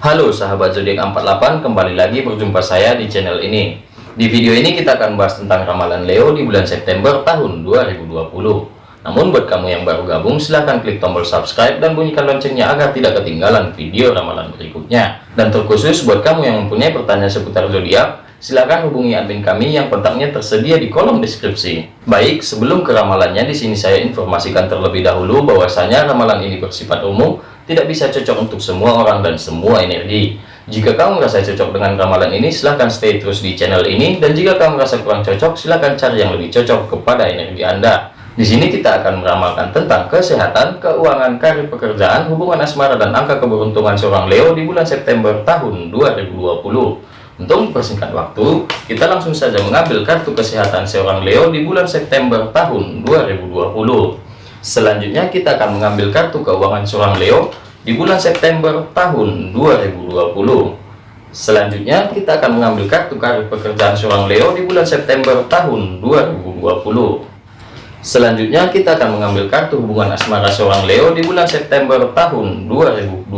Halo sahabat zodiak 48 kembali lagi berjumpa saya di channel ini. Di video ini kita akan bahas tentang ramalan Leo di bulan September tahun 2020 namun buat kamu yang baru gabung silahkan klik tombol subscribe dan bunyikan loncengnya agar tidak ketinggalan video ramalan berikutnya. Dan terkhusus buat kamu yang mempunyai pertanyaan seputar zodiak silakan hubungi admin kami yang kontaknya tersedia di kolom deskripsi. Baik, sebelum ke ramalannya di sini saya informasikan terlebih dahulu bahwasanya ramalan ini bersifat umum, tidak bisa cocok untuk semua orang dan semua energi. Jika kamu merasa cocok dengan ramalan ini, silahkan stay terus di channel ini. Dan jika kamu merasa kurang cocok, silahkan cari yang lebih cocok kepada energi Anda. Di sini kita akan meramalkan tentang kesehatan, keuangan, karir pekerjaan, hubungan asmara, dan angka keberuntungan seorang Leo di bulan September tahun 2020. Untuk mempersingkat waktu, kita langsung saja mengambil kartu kesehatan seorang Leo di bulan September tahun 2020. Selanjutnya kita akan mengambil kartu keuangan seorang Leo di bulan September tahun 2020. Selanjutnya kita akan mengambil kartu karir pekerjaan seorang Leo di bulan September tahun 2020. Selanjutnya kita akan mengambil kartu hubungan asmara seorang Leo di bulan September tahun 2020.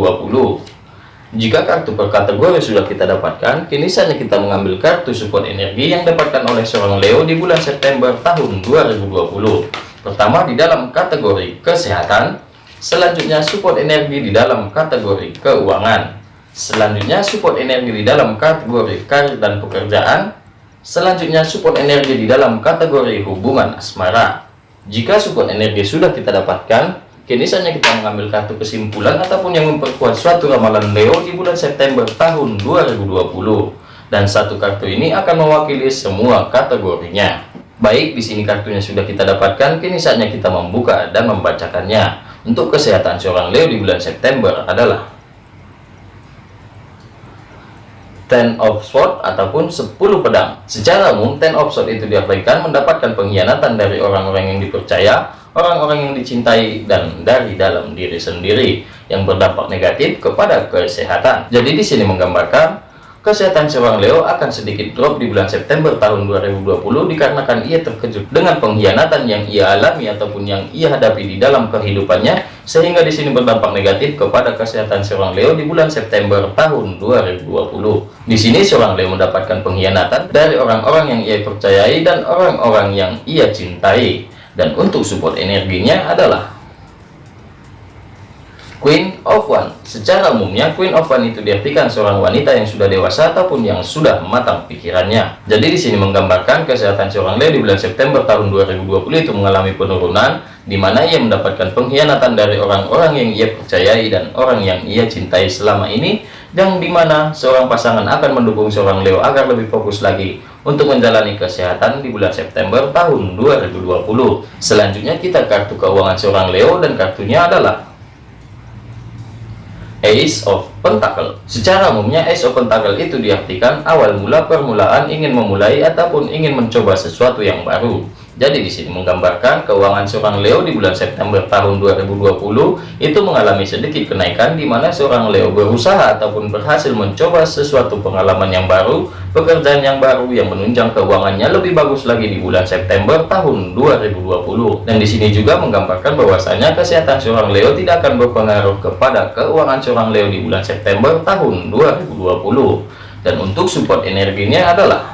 Jika kartu per kategori sudah kita dapatkan, kini saatnya kita mengambil kartu support energi yang dapatkan oleh seorang Leo di bulan September tahun 2020. Pertama di dalam kategori kesehatan, selanjutnya support energi di dalam kategori keuangan, selanjutnya support energi di dalam kategori karir dan pekerjaan, selanjutnya support energi di dalam kategori hubungan asmara. Jika support energi sudah kita dapatkan, Kini saatnya kita mengambil kartu kesimpulan ataupun yang memperkuat suatu ramalan Leo di bulan September tahun 2020. Dan satu kartu ini akan mewakili semua kategorinya. Baik, di sini kartunya sudah kita dapatkan, kini saatnya kita membuka dan membacakannya. Untuk kesehatan seorang Leo di bulan September adalah Ten of Swords ataupun 10 pedang. Secara umum, Ten of Swords itu diartikan mendapatkan pengkhianatan dari orang-orang yang dipercaya, orang-orang yang dicintai dan dari dalam diri sendiri yang berdampak negatif kepada kesehatan. Jadi di sini menggambarkan kesehatan seorang Leo akan sedikit drop di bulan September tahun 2020 dikarenakan ia terkejut dengan pengkhianatan yang ia alami ataupun yang ia hadapi di dalam kehidupannya sehingga di sini berdampak negatif kepada kesehatan seorang Leo di bulan September tahun 2020. Di sini seorang Leo mendapatkan pengkhianatan dari orang-orang yang ia percayai dan orang-orang yang ia cintai dan untuk support energinya adalah Queen of One. Secara umumnya Queen of One itu diartikan seorang wanita yang sudah dewasa ataupun yang sudah matang pikirannya. Jadi di sini menggambarkan kesehatan seorang Leo di bulan September tahun 2020 itu mengalami penurunan di mana ia mendapatkan pengkhianatan dari orang-orang yang ia percayai dan orang yang ia cintai selama ini yang di mana seorang pasangan akan mendukung seorang Leo agar lebih fokus lagi untuk menjalani kesehatan di bulan September tahun 2020. Selanjutnya kita kartu keuangan seorang Leo dan kartunya adalah Ace of Pentacle. Secara umumnya Ace of Pentacle itu diartikan awal mula permulaan ingin memulai ataupun ingin mencoba sesuatu yang baru. Jadi di sini menggambarkan keuangan seorang Leo di bulan September tahun 2020 itu mengalami sedikit kenaikan di mana seorang Leo berusaha ataupun berhasil mencoba sesuatu pengalaman yang baru, pekerjaan yang baru yang menunjang keuangannya lebih bagus lagi di bulan September tahun 2020. Dan di sini juga menggambarkan bahwasanya kesehatan seorang Leo tidak akan berpengaruh kepada keuangan seorang Leo di bulan September tahun 2020. Dan untuk support energinya adalah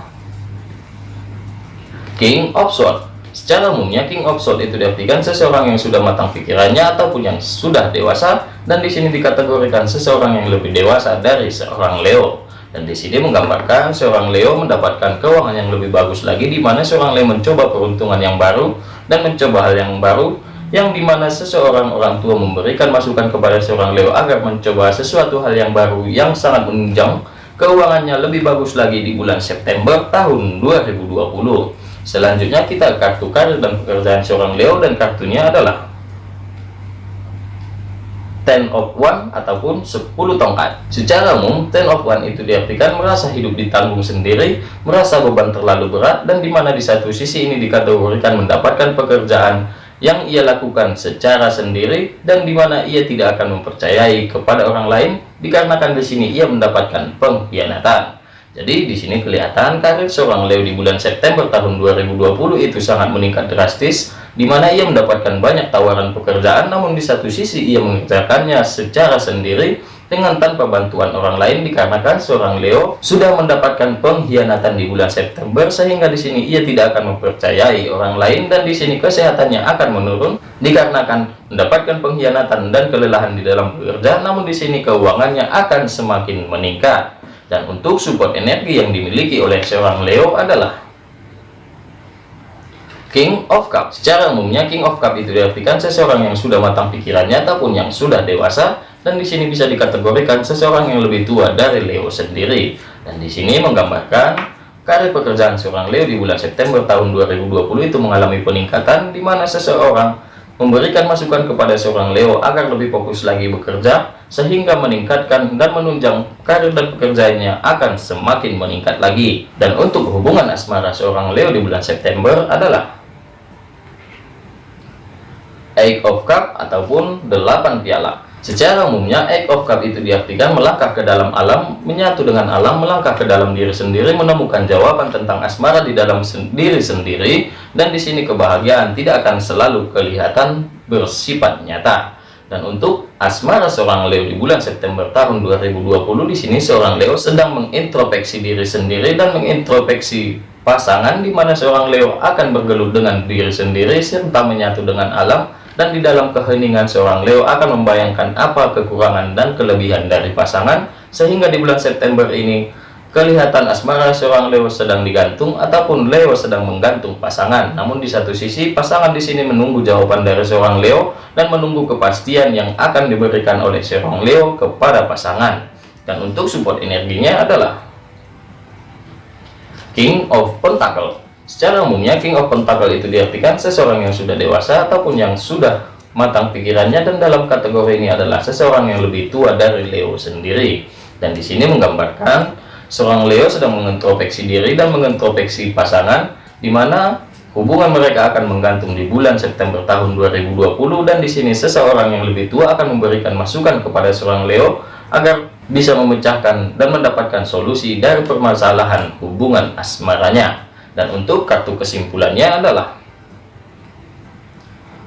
King of Swords Secara umumnya King of Swords itu diartikan seseorang yang sudah matang pikirannya ataupun yang sudah dewasa dan di sini dikategorikan seseorang yang lebih dewasa dari seorang Leo. Dan di sini menggambarkan seorang Leo mendapatkan keuangan yang lebih bagus lagi di mana seorang Leo mencoba peruntungan yang baru dan mencoba hal yang baru yang di mana seseorang orang tua memberikan masukan kepada seorang Leo agar mencoba sesuatu hal yang baru yang sangat menunjang keuangannya lebih bagus lagi di bulan September tahun 2020 Selanjutnya kita kartu karir dan pekerjaan seorang Leo dan kartunya adalah Ten of One ataupun 10 tongkat. Secara umum, Ten of One itu diartikan merasa hidup ditanggung sendiri, merasa beban terlalu berat, dan di mana di satu sisi ini dikategorikan mendapatkan pekerjaan yang ia lakukan secara sendiri dan di mana ia tidak akan mempercayai kepada orang lain dikarenakan di sini ia mendapatkan pengkhianatan. Jadi di sini kelihatan karir seorang Leo di bulan September tahun 2020 itu sangat meningkat drastis, di mana ia mendapatkan banyak tawaran pekerjaan, namun di satu sisi ia mengerjakannya secara sendiri, dengan tanpa bantuan orang lain dikarenakan seorang Leo sudah mendapatkan pengkhianatan di bulan September sehingga di sini ia tidak akan mempercayai orang lain dan di sini kesehatannya akan menurun dikarenakan mendapatkan pengkhianatan dan kelelahan di dalam bekerja namun di sini keuangannya akan semakin meningkat dan untuk support energi yang dimiliki oleh seorang Leo adalah King of Cup secara umumnya King of Cup itu diartikan seseorang yang sudah matang pikirannya ataupun yang sudah dewasa dan di sini bisa dikategorikan seseorang yang lebih tua dari Leo sendiri. Dan di sini menggambarkan karir pekerjaan seorang Leo di bulan September tahun 2020 itu mengalami peningkatan di mana seseorang memberikan masukan kepada seorang Leo agar lebih fokus lagi bekerja sehingga meningkatkan dan menunjang karir dan pekerjaannya akan semakin meningkat lagi. Dan untuk hubungan asmara seorang Leo di bulan September adalah Eight of Cup ataupun delapan piala Secara umumnya, Egg of Cup itu diartikan melangkah ke dalam alam, menyatu dengan alam, melangkah ke dalam diri sendiri, menemukan jawaban tentang asmara di dalam diri sendiri, dan di sini kebahagiaan tidak akan selalu kelihatan bersifat nyata. Dan untuk asmara seorang Leo di bulan September tahun 2020 di sini seorang Leo sedang mengintrospeksi diri sendiri dan mengintrospeksi pasangan di mana seorang Leo akan bergelut dengan diri sendiri serta menyatu dengan alam dan di dalam keheningan seorang Leo akan membayangkan apa kekurangan dan kelebihan dari pasangan sehingga di bulan September ini kelihatan asmara seorang Leo sedang digantung ataupun Leo sedang menggantung pasangan. Namun di satu sisi pasangan di sini menunggu jawaban dari seorang Leo dan menunggu kepastian yang akan diberikan oleh seorang Leo kepada pasangan. Dan untuk support energinya adalah King of Pentacle Secara umumnya King of Pentacle itu diartikan seseorang yang sudah dewasa ataupun yang sudah matang pikirannya dan dalam kategori ini adalah seseorang yang lebih tua dari Leo sendiri. Dan di sini menggambarkan seorang Leo sedang mengintrospeksi diri dan mengintrospeksi pasangan di mana hubungan mereka akan menggantung di bulan September tahun 2020 dan di sini seseorang yang lebih tua akan memberikan masukan kepada seorang Leo agar bisa memecahkan dan mendapatkan solusi dari permasalahan hubungan asmaranya. Dan untuk kartu kesimpulannya adalah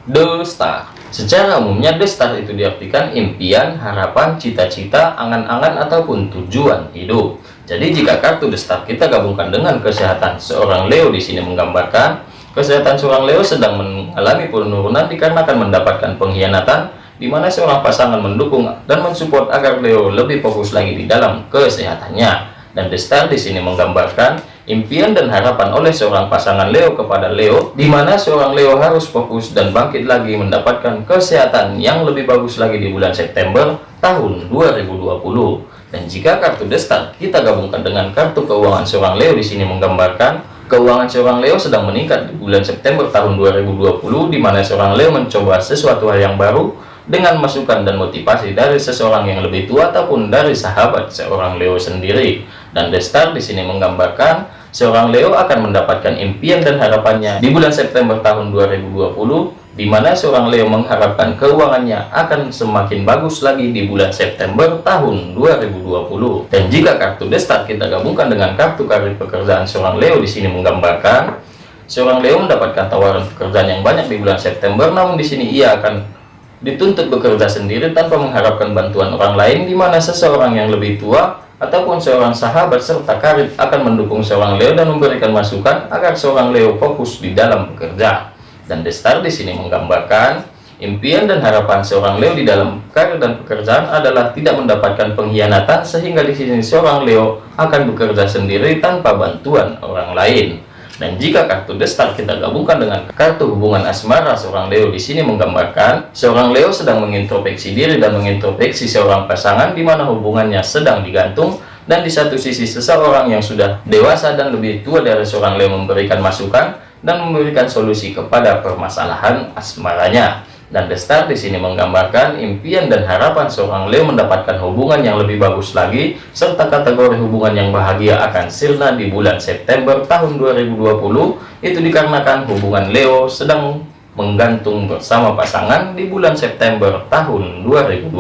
The Star. Secara umumnya The Star itu diartikan impian, harapan, cita-cita, angan-angan ataupun tujuan hidup. Jadi jika kartu The Star kita gabungkan dengan kesehatan seorang Leo di sini menggambarkan kesehatan seorang Leo sedang mengalami penurunan dikarenakan mendapatkan pengkhianatan di mana seorang pasangan mendukung dan mensupport agar Leo lebih fokus lagi di dalam kesehatannya. Dan The Star di sini menggambarkan impian dan harapan oleh seorang pasangan Leo kepada Leo, di mana seorang Leo harus fokus dan bangkit lagi mendapatkan kesehatan yang lebih bagus lagi di bulan September tahun 2020. Dan jika kartu destar kita gabungkan dengan kartu keuangan seorang Leo di sini menggambarkan keuangan seorang Leo sedang meningkat di bulan September tahun 2020, di mana seorang Leo mencoba sesuatu hal yang baru dengan masukan dan motivasi dari seseorang yang lebih tua ataupun dari sahabat seorang Leo sendiri. Dan The Star di sini menggambarkan seorang Leo akan mendapatkan impian dan harapannya di bulan September tahun 2020 di mana seorang Leo mengharapkan keuangannya akan semakin bagus lagi di bulan September tahun 2020. Dan jika kartu The Star kita gabungkan dengan kartu karir pekerjaan seorang Leo di sini menggambarkan seorang Leo mendapatkan tawaran pekerjaan yang banyak di bulan September namun di sini ia akan dituntut bekerja sendiri tanpa mengharapkan bantuan orang lain di mana seseorang yang lebih tua ataupun seorang sahabat serta karib akan mendukung seorang Leo dan memberikan masukan agar seorang Leo fokus di dalam bekerja. Dan The Star di sini menggambarkan impian dan harapan seorang Leo di dalam karir dan pekerjaan adalah tidak mendapatkan pengkhianatan sehingga di sini seorang Leo akan bekerja sendiri tanpa bantuan orang lain. Dan jika kartu destar kita gabungkan dengan kartu hubungan asmara seorang Leo di sini menggambarkan seorang Leo sedang mengintrospeksi diri dan mengintrospeksi seorang pasangan di mana hubungannya sedang digantung dan di satu sisi seseorang yang sudah dewasa dan lebih tua dari seorang Leo memberikan masukan dan memberikan solusi kepada permasalahan asmaranya. Dan The Star di sini menggambarkan impian dan harapan seorang Leo mendapatkan hubungan yang lebih bagus lagi, serta kategori hubungan yang bahagia akan sirna di bulan September tahun 2020, itu dikarenakan hubungan Leo sedang menggantung bersama pasangan di bulan September tahun 2020.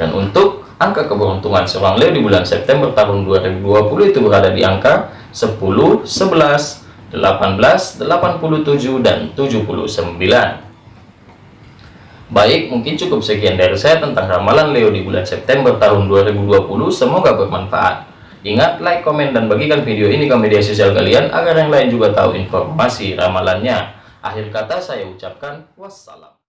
Dan untuk angka keberuntungan seorang Leo di bulan September tahun 2020 itu berada di angka 10, 11, 18, 87, dan 79. Baik, mungkin cukup sekian dari saya tentang ramalan Leo di bulan September tahun 2020. Semoga bermanfaat. Ingat, like, komen, dan bagikan video ini ke media sosial kalian agar yang lain juga tahu informasi ramalannya. Akhir kata saya ucapkan wassalam.